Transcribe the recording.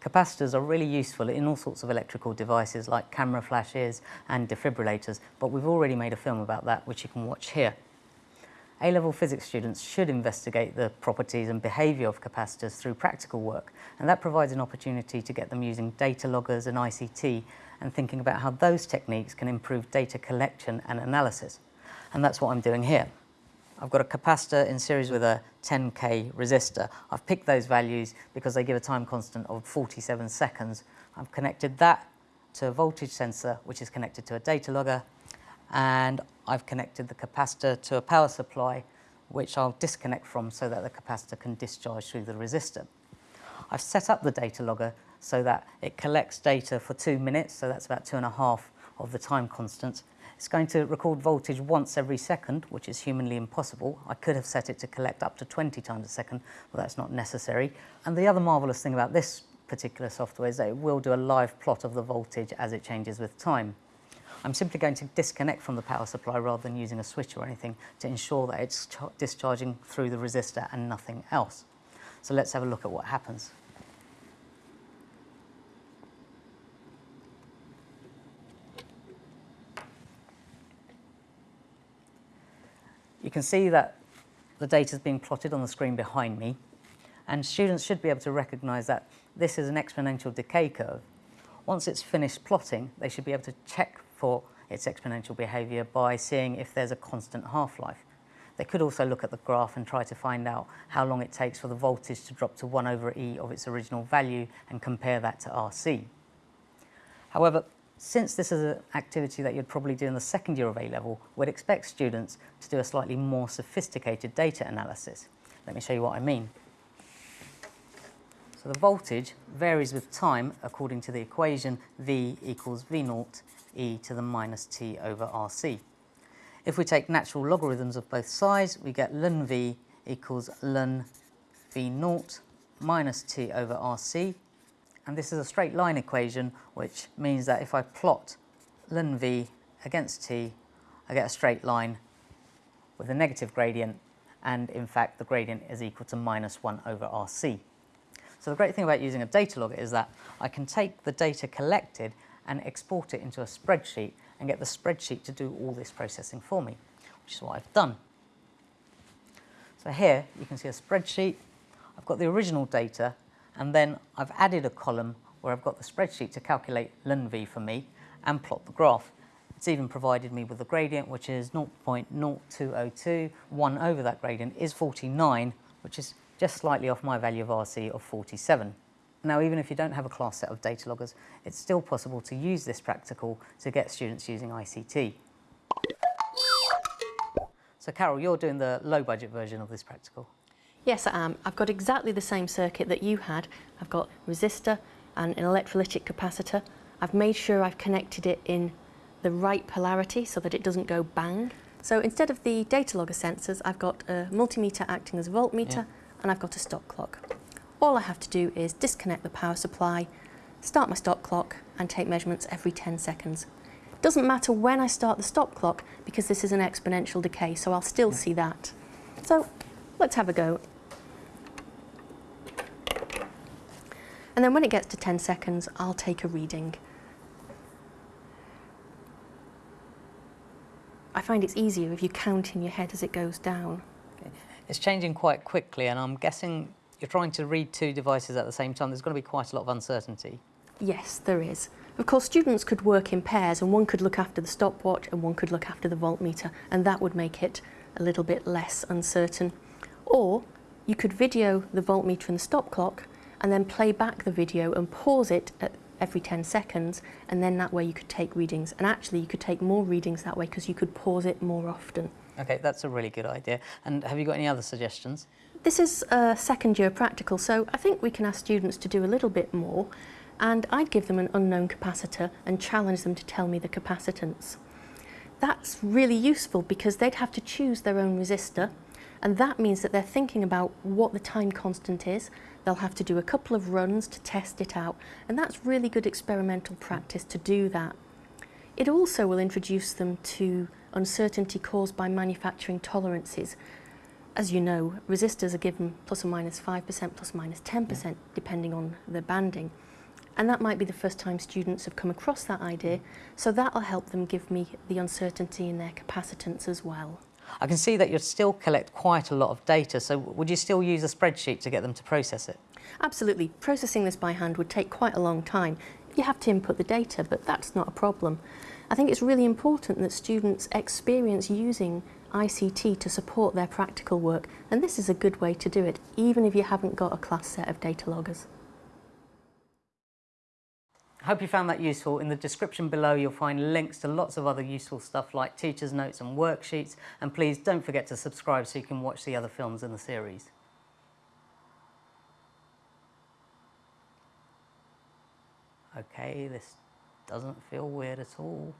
Capacitors are really useful in all sorts of electrical devices like camera flashes and defibrillators, but we've already made a film about that which you can watch here. A-level physics students should investigate the properties and behaviour of capacitors through practical work and that provides an opportunity to get them using data loggers and ICT and thinking about how those techniques can improve data collection and analysis. And that's what I'm doing here. I've got a capacitor in series with a 10k resistor. I've picked those values because they give a time constant of 47 seconds. I've connected that to a voltage sensor which is connected to a data logger and I've connected the capacitor to a power supply which I'll disconnect from so that the capacitor can discharge through the resistor. I've set up the data logger so that it collects data for two minutes, so that's about two and a half of the time constant, it's going to record voltage once every second, which is humanly impossible. I could have set it to collect up to 20 times a second, but that's not necessary. And the other marvellous thing about this particular software is that it will do a live plot of the voltage as it changes with time. I'm simply going to disconnect from the power supply rather than using a switch or anything to ensure that it's discharging through the resistor and nothing else. So let's have a look at what happens. You can see that the data is being plotted on the screen behind me and students should be able to recognise that this is an exponential decay curve. Once it's finished plotting, they should be able to check for its exponential behaviour by seeing if there's a constant half-life. They could also look at the graph and try to find out how long it takes for the voltage to drop to 1 over E of its original value and compare that to RC. However, since this is an activity that you'd probably do in the second year of A-level, we'd expect students to do a slightly more sophisticated data analysis. Let me show you what I mean. So the voltage varies with time according to the equation V equals V naught e to the minus t over RC. If we take natural logarithms of both sides, we get ln V equals ln V naught minus t over RC and this is a straight line equation, which means that if I plot ln v against t, I get a straight line with a negative gradient, and in fact the gradient is equal to minus 1 over rc. So the great thing about using a data logger is that I can take the data collected and export it into a spreadsheet and get the spreadsheet to do all this processing for me, which is what I've done. So here you can see a spreadsheet. I've got the original data and then I've added a column where I've got the spreadsheet to calculate ln v for me and plot the graph. It's even provided me with a gradient which is 0.0202, 1 over that gradient is 49, which is just slightly off my value of RC of 47. Now even if you don't have a class set of data loggers, it's still possible to use this practical to get students using ICT. So Carol, you're doing the low budget version of this practical. Yes, I am. I've got exactly the same circuit that you had. I've got resistor and an electrolytic capacitor. I've made sure I've connected it in the right polarity so that it doesn't go bang. So instead of the data logger sensors, I've got a multimeter acting as a voltmeter yeah. and I've got a stop clock. All I have to do is disconnect the power supply, start my stop clock and take measurements every 10 seconds. It doesn't matter when I start the stop clock because this is an exponential decay, so I'll still yeah. see that. So let's have a go. And then when it gets to 10 seconds, I'll take a reading. I find it's easier if you count in your head as it goes down. Okay. It's changing quite quickly and I'm guessing you're trying to read two devices at the same time. There's going to be quite a lot of uncertainty. Yes, there is. Of course, students could work in pairs and one could look after the stopwatch and one could look after the voltmeter and that would make it a little bit less uncertain. Or you could video the voltmeter and the stop clock and then play back the video and pause it at every 10 seconds and then that way you could take readings and actually you could take more readings that way because you could pause it more often. Okay, that's a really good idea. And have you got any other suggestions? This is a second year practical, so I think we can ask students to do a little bit more and I'd give them an unknown capacitor and challenge them to tell me the capacitance. That's really useful because they'd have to choose their own resistor and that means that they're thinking about what the time constant is They'll have to do a couple of runs to test it out, and that's really good experimental practice to do that. It also will introduce them to uncertainty caused by manufacturing tolerances. as you know, resistors are given plus or minus 5%, plus or minus 10%, depending on the banding. And that might be the first time students have come across that idea, so that'll help them give me the uncertainty in their capacitance as well. I can see that you still collect quite a lot of data, so would you still use a spreadsheet to get them to process it? Absolutely. Processing this by hand would take quite a long time. You have to input the data, but that's not a problem. I think it's really important that students experience using ICT to support their practical work, and this is a good way to do it, even if you haven't got a class set of data loggers. Hope you found that useful. In the description below, you'll find links to lots of other useful stuff like teacher's notes and worksheets. And please don't forget to subscribe so you can watch the other films in the series. Okay, this doesn't feel weird at all.